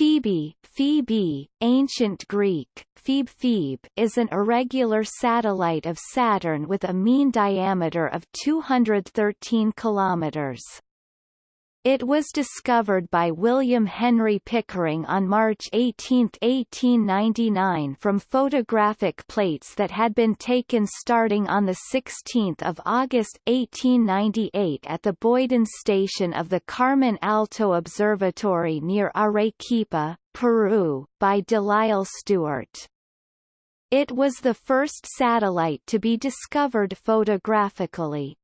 Phoebe, Phoebe, ancient Greek, Phoebe Phoebe is an irregular satellite of Saturn with a mean diameter of 213 kilometers. It was discovered by William Henry Pickering on March 18, 1899 from photographic plates that had been taken starting on 16 August 1898 at the Boyden station of the Carmen Alto Observatory near Arequipa, Peru, by Delisle Stewart. It was the first satellite to be discovered photographically.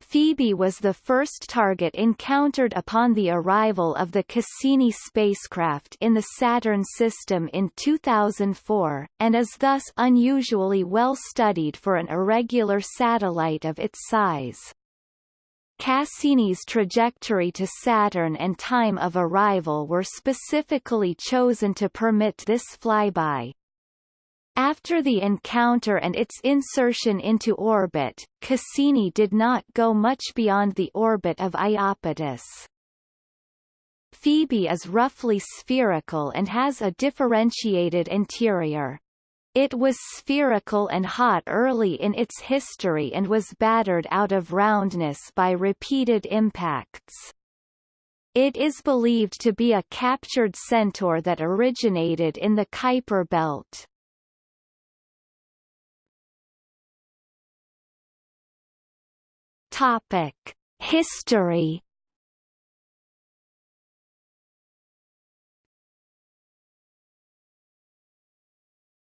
Phoebe was the first target encountered upon the arrival of the Cassini spacecraft in the Saturn system in 2004, and is thus unusually well studied for an irregular satellite of its size. Cassini's trajectory to Saturn and time of arrival were specifically chosen to permit this flyby. After the encounter and its insertion into orbit, Cassini did not go much beyond the orbit of Iapetus. Phoebe is roughly spherical and has a differentiated interior. It was spherical and hot early in its history and was battered out of roundness by repeated impacts. It is believed to be a captured centaur that originated in the Kuiper belt. Topic: History.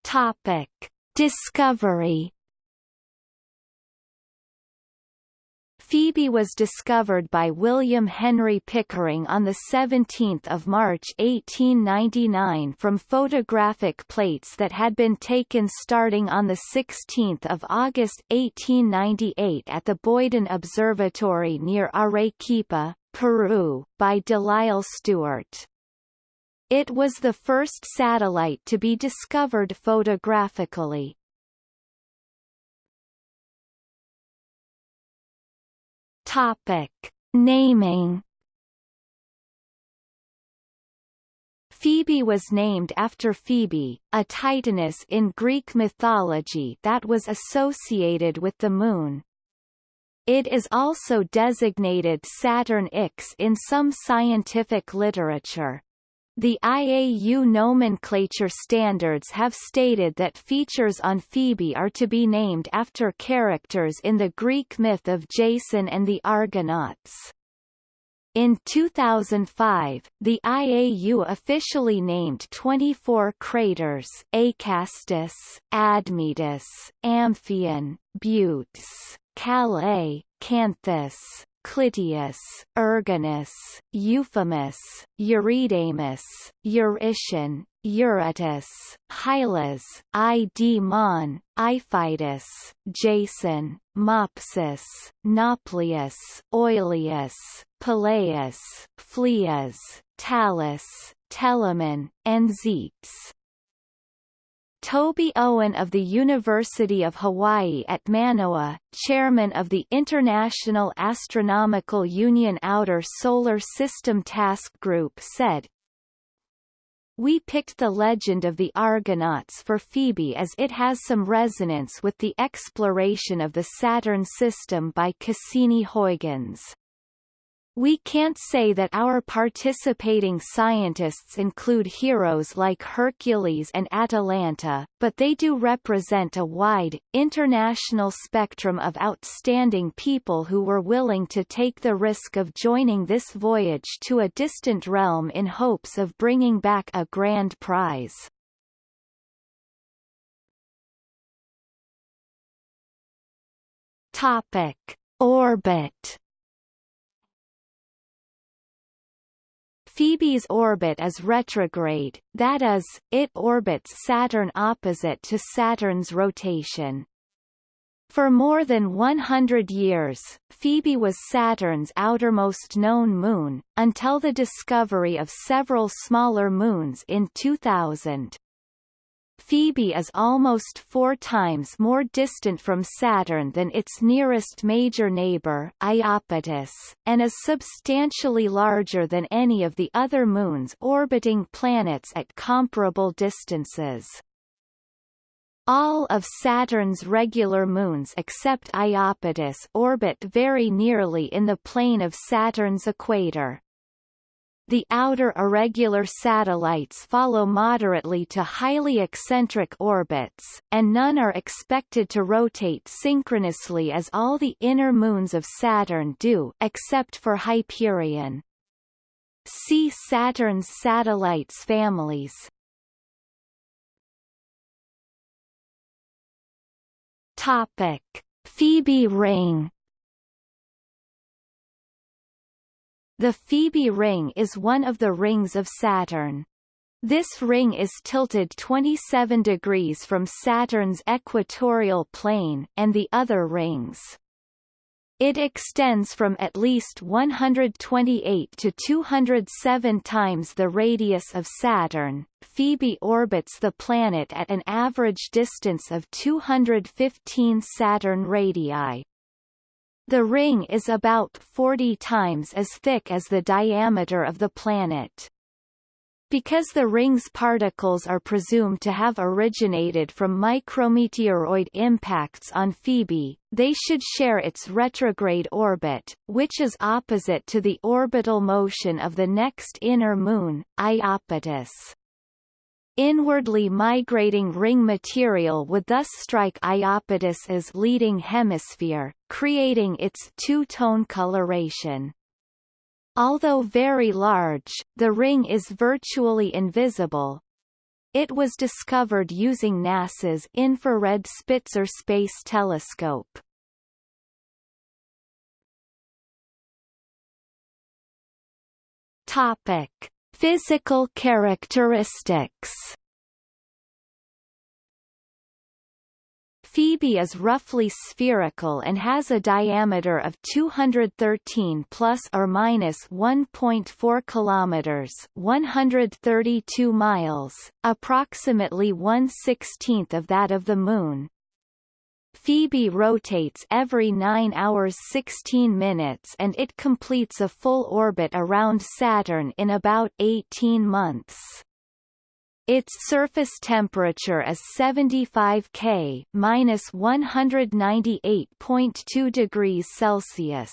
Topic: Discovery. Phoebe was discovered by William Henry Pickering on 17 March 1899 from photographic plates that had been taken starting on 16 August 1898 at the Boyden Observatory near Arequipa, Peru, by Delisle Stewart. It was the first satellite to be discovered photographically. Topic. Naming Phoebe was named after Phoebe, a titaness in Greek mythology that was associated with the Moon. It is also designated Saturn X in some scientific literature. The IAU nomenclature standards have stated that features on Phoebe are to be named after characters in the Greek myth of Jason and the Argonauts. In 2005, the IAU officially named 24 craters Acastus, Admetus, Amphion, Butes, Calais, Canthus, Clytius, Erginus, Euphemus, Eurydamas, Eurytion, Eurytus, Hylas, Idmon, Iphitus, Jason, Mopsus, Nauplius, Oileus, Peleus, Phlias, Talos, Telamon, and Zetes. Toby Owen of the University of Hawaii at Manoa, chairman of the International Astronomical Union Outer Solar System Task Group said, we picked the legend of the Argonauts for Phoebe as it has some resonance with the exploration of the Saturn system by Cassini-Huygens. We can't say that our participating scientists include heroes like Hercules and Atalanta, but they do represent a wide, international spectrum of outstanding people who were willing to take the risk of joining this voyage to a distant realm in hopes of bringing back a grand prize. Topic. Orbit Phoebe's orbit is retrograde, that is, it orbits Saturn opposite to Saturn's rotation. For more than 100 years, Phoebe was Saturn's outermost known moon, until the discovery of several smaller moons in 2000. Phoebe is almost four times more distant from Saturn than its nearest major neighbor, Iapetus, and is substantially larger than any of the other moons orbiting planets at comparable distances. All of Saturn's regular moons except Iapetus orbit very nearly in the plane of Saturn's equator. The outer irregular satellites follow moderately to highly eccentric orbits, and none are expected to rotate synchronously as all the inner moons of Saturn do except for Hyperion. See Saturn's satellites families. Topic: Phoebe ring. The Phoebe ring is one of the rings of Saturn. This ring is tilted 27 degrees from Saturn's equatorial plane and the other rings. It extends from at least 128 to 207 times the radius of Saturn. Phoebe orbits the planet at an average distance of 215 Saturn radii. The ring is about 40 times as thick as the diameter of the planet. Because the ring's particles are presumed to have originated from micrometeoroid impacts on Phoebe, they should share its retrograde orbit, which is opposite to the orbital motion of the next inner moon, Iapetus. Inwardly migrating ring material would thus strike Iapetus's leading hemisphere, creating its two-tone coloration. Although very large, the ring is virtually invisible. It was discovered using NASA's Infrared Spitzer Space Telescope. Topic: Physical characteristics Phoebe is roughly spherical and has a diameter of 213 plus or minus 1.4 kilometers, 132 miles, approximately 1/16th of that of the moon. Phoebe rotates every 9 hours 16 minutes and it completes a full orbit around Saturn in about 18 months. Its surface temperature is 75 K minus 198.2 degrees Celsius.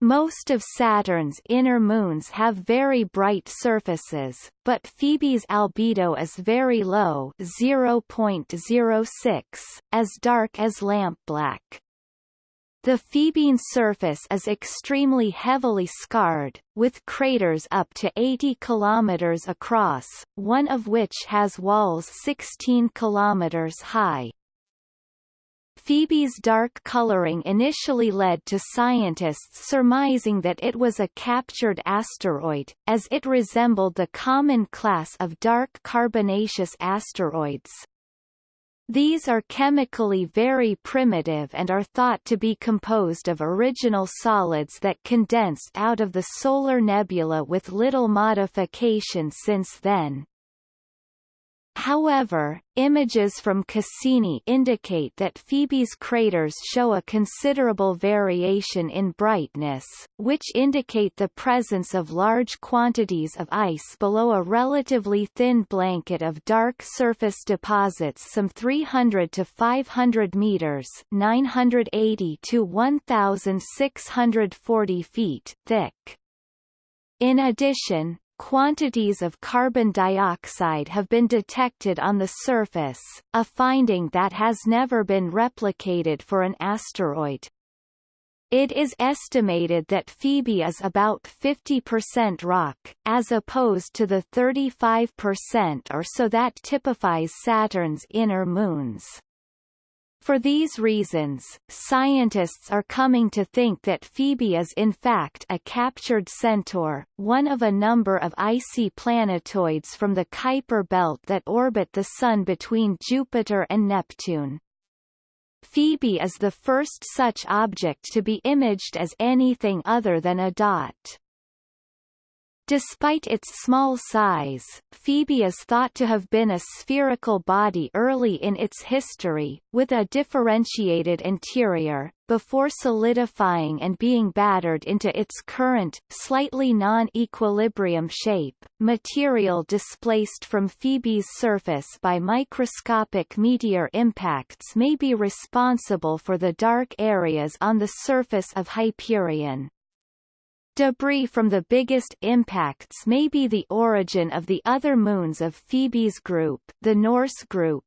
Most of Saturn's inner moons have very bright surfaces, but Phoebe's albedo is very low 0.06, as dark as lampblack. The Phoebean surface is extremely heavily scarred, with craters up to 80 km across, one of which has walls 16 km high. Phoebe's dark coloring initially led to scientists surmising that it was a captured asteroid, as it resembled the common class of dark carbonaceous asteroids, these are chemically very primitive and are thought to be composed of original solids that condensed out of the solar nebula with little modification since then. However, images from Cassini indicate that Phoebe's craters show a considerable variation in brightness, which indicate the presence of large quantities of ice below a relatively thin blanket of dark surface deposits some 300 to 500 meters 980 to 1,640 feet thick. In addition, quantities of carbon dioxide have been detected on the surface, a finding that has never been replicated for an asteroid. It is estimated that Phoebe is about 50% rock, as opposed to the 35% or so that typifies Saturn's inner moons. For these reasons, scientists are coming to think that Phoebe is in fact a captured centaur, one of a number of icy planetoids from the Kuiper belt that orbit the Sun between Jupiter and Neptune. Phoebe is the first such object to be imaged as anything other than a dot. Despite its small size, Phoebe is thought to have been a spherical body early in its history, with a differentiated interior, before solidifying and being battered into its current, slightly non-equilibrium shape. Material displaced from Phoebe's surface by microscopic meteor impacts may be responsible for the dark areas on the surface of Hyperion. Debris from the biggest impacts may be the origin of the other moons of Phoebe's group, the Norse group,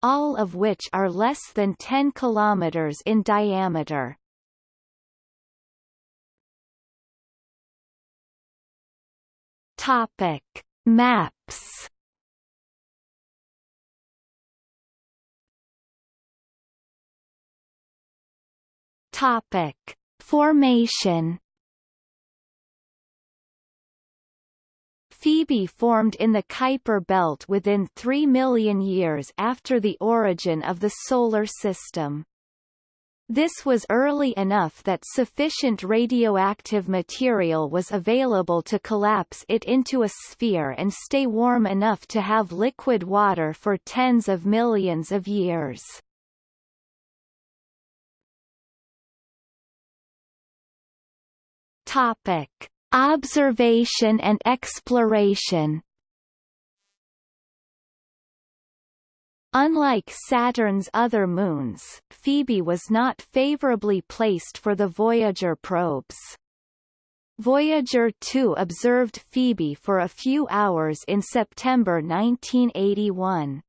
all of which are less than 10 kilometers in diameter. Topic: Maps. Topic: Formation. Phoebe formed in the Kuiper belt within 3 million years after the origin of the Solar System. This was early enough that sufficient radioactive material was available to collapse it into a sphere and stay warm enough to have liquid water for tens of millions of years. Topic. Observation and exploration Unlike Saturn's other moons, Phoebe was not favorably placed for the Voyager probes. Voyager 2 observed Phoebe for a few hours in September 1981.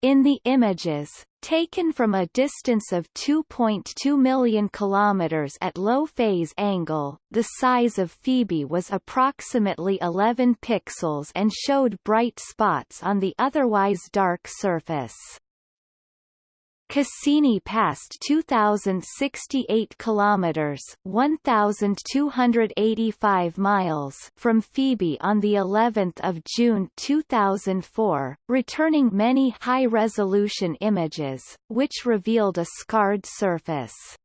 In the images, taken from a distance of 2.2 million kilometers at low phase angle, the size of Phoebe was approximately 11 pixels and showed bright spots on the otherwise dark surface. Cassini passed 2068 kilometers, 1285 miles from Phoebe on the 11th of June 2004, returning many high-resolution images, which revealed a scarred surface.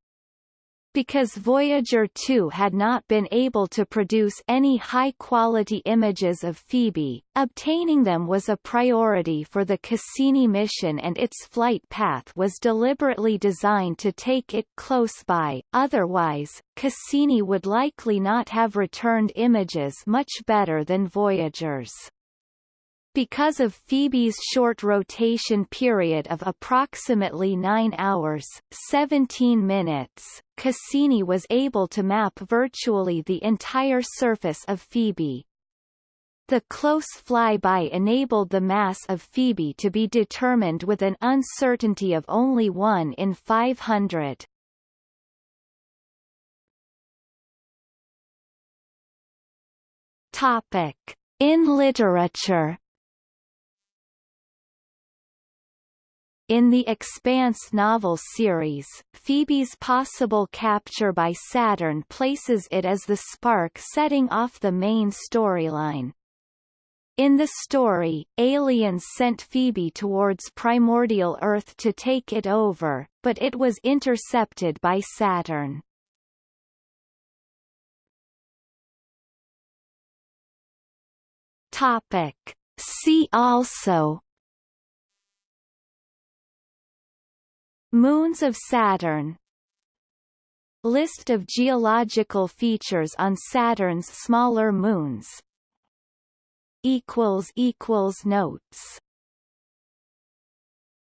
Because Voyager 2 had not been able to produce any high-quality images of Phoebe, obtaining them was a priority for the Cassini mission and its flight path was deliberately designed to take it close by, otherwise, Cassini would likely not have returned images much better than Voyager's. Because of Phoebe's short rotation period of approximately 9 hours 17 minutes, Cassini was able to map virtually the entire surface of Phoebe. The close flyby enabled the mass of Phoebe to be determined with an uncertainty of only 1 in 500. Topic. In literature In the Expanse novel series, Phoebe's possible capture by Saturn places it as the spark setting off the main storyline. In the story, aliens sent Phoebe towards primordial Earth to take it over, but it was intercepted by Saturn. Topic. See also Moons of Saturn. List of geological features on Saturn's smaller moons. Notes